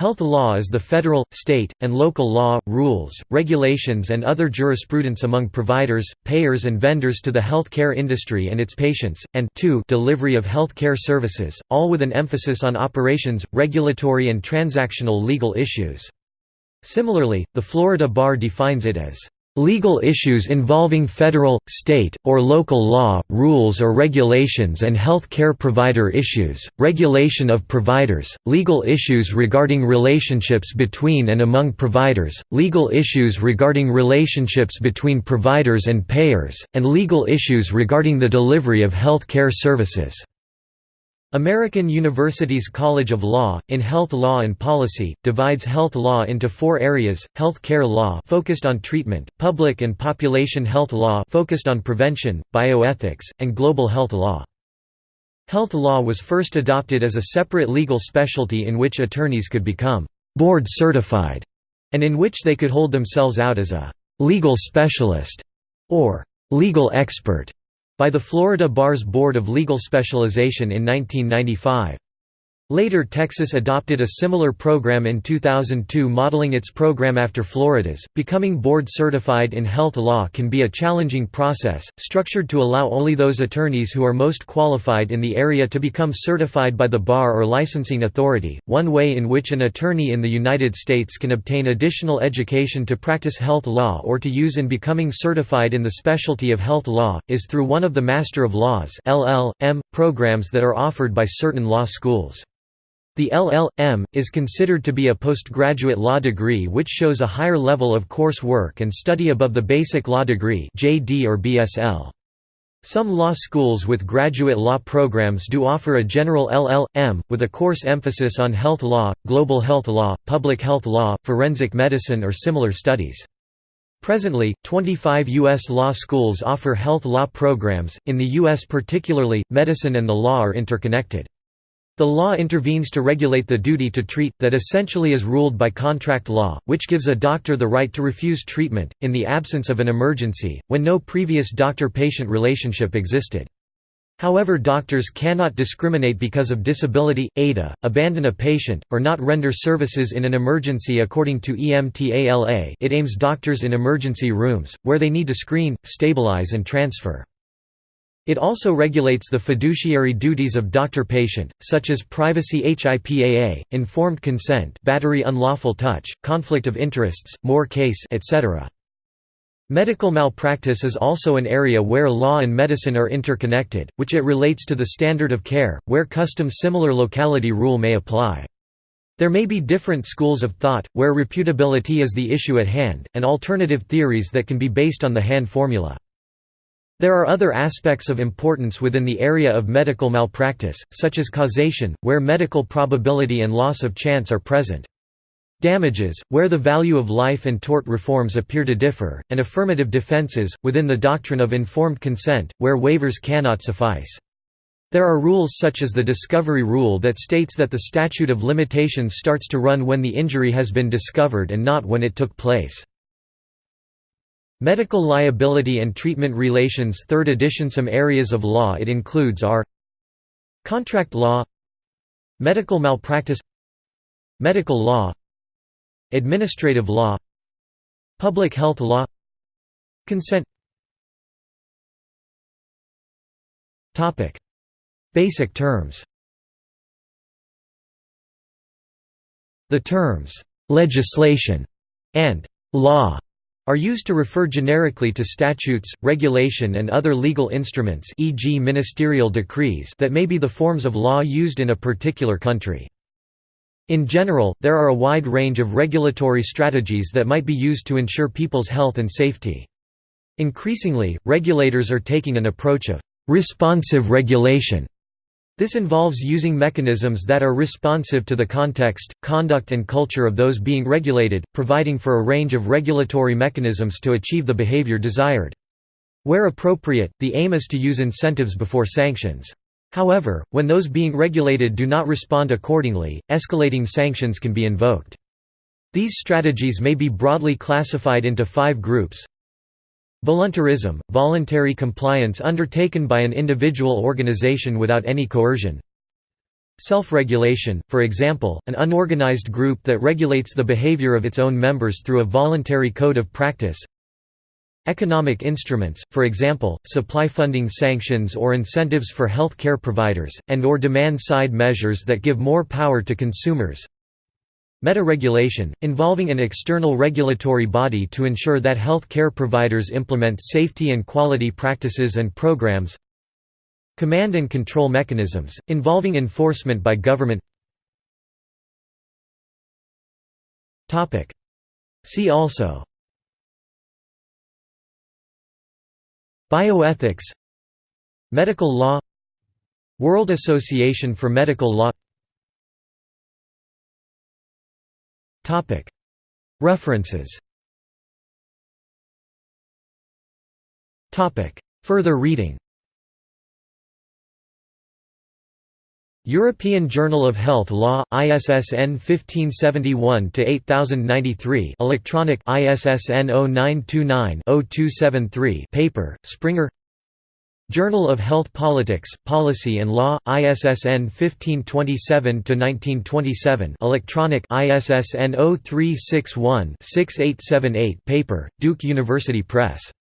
Health law is the federal, state, and local law, rules, regulations and other jurisprudence among providers, payers and vendors to the health care industry and its patients, and 2 delivery of health care services, all with an emphasis on operations, regulatory and transactional legal issues. Similarly, the Florida Bar defines it as Legal issues involving federal, state, or local law, rules or regulations and health care provider issues, regulation of providers, legal issues regarding relationships between and among providers, legal issues regarding relationships between providers and payers, and legal issues regarding the delivery of health care services. American University's College of Law, in Health Law and Policy, divides health law into four areas, health care law focused on treatment, public and population health law focused on prevention, bioethics, and global health law. Health law was first adopted as a separate legal specialty in which attorneys could become «board certified» and in which they could hold themselves out as a «legal specialist» or «legal expert» by the Florida Bar's Board of Legal Specialization in 1995. Later Texas adopted a similar program in 2002 modeling its program after Florida's. Becoming board certified in health law can be a challenging process, structured to allow only those attorneys who are most qualified in the area to become certified by the bar or licensing authority. One way in which an attorney in the United States can obtain additional education to practice health law or to use in becoming certified in the specialty of health law is through one of the Master of Laws (LL.M.) programs that are offered by certain law schools. The LL.M. is considered to be a postgraduate law degree which shows a higher level of course work and study above the basic law degree JD or BSL. Some law schools with graduate law programs do offer a general LL.M., with a course emphasis on health law, global health law, public health law, forensic medicine or similar studies. Presently, 25 U.S. law schools offer health law programs, in the U.S. particularly, medicine and the law are interconnected. The law intervenes to regulate the duty to treat, that essentially is ruled by contract law, which gives a doctor the right to refuse treatment, in the absence of an emergency, when no previous doctor-patient relationship existed. However doctors cannot discriminate because of disability, ADA, abandon a patient, or not render services in an emergency according to EMTALA it aims doctors in emergency rooms, where they need to screen, stabilize and transfer. It also regulates the fiduciary duties of doctor-patient, such as privacy HIPAA, informed consent battery unlawful touch, conflict of interests, Moore case etc. Medical malpractice is also an area where law and medicine are interconnected, which it relates to the standard of care, where custom similar locality rule may apply. There may be different schools of thought, where reputability is the issue at hand, and alternative theories that can be based on the Hand formula. There are other aspects of importance within the area of medical malpractice, such as causation, where medical probability and loss of chance are present. Damages, where the value of life and tort reforms appear to differ, and affirmative defenses, within the doctrine of informed consent, where waivers cannot suffice. There are rules such as the discovery rule that states that the statute of limitations starts to run when the injury has been discovered and not when it took place. Medical Liability and Treatment Relations 3rd edition. Some areas of law it includes are Contract law Medical malpractice Medical law Administrative law Public health law Consent. Basic terms. The terms «legislation» and «law» are used to refer generically to statutes, regulation and other legal instruments e.g. ministerial decrees that may be the forms of law used in a particular country. In general, there are a wide range of regulatory strategies that might be used to ensure people's health and safety. Increasingly, regulators are taking an approach of «responsive regulation» This involves using mechanisms that are responsive to the context, conduct and culture of those being regulated, providing for a range of regulatory mechanisms to achieve the behavior desired. Where appropriate, the aim is to use incentives before sanctions. However, when those being regulated do not respond accordingly, escalating sanctions can be invoked. These strategies may be broadly classified into five groups Voluntarism – voluntary compliance undertaken by an individual organization without any coercion Self-regulation, for example, an unorganized group that regulates the behavior of its own members through a voluntary code of practice. Economic instruments, for example, supply funding sanctions or incentives for health care providers, and or demand-side measures that give more power to consumers. Meta-regulation, involving an external regulatory body to ensure that health care providers implement safety and quality practices and programs. Command and control mechanisms, involving enforcement by government. See also. Bioethics. Medical law. World Association for Medical Law References. Further reading. European Journal of Health Law, ISSN 1571-8093 electronic ISSN 0929-0273 paper, Springer Journal of Health Politics, Policy and Law, ISSN 1527-1927 electronic ISSN 0361-6878 paper, Duke University Press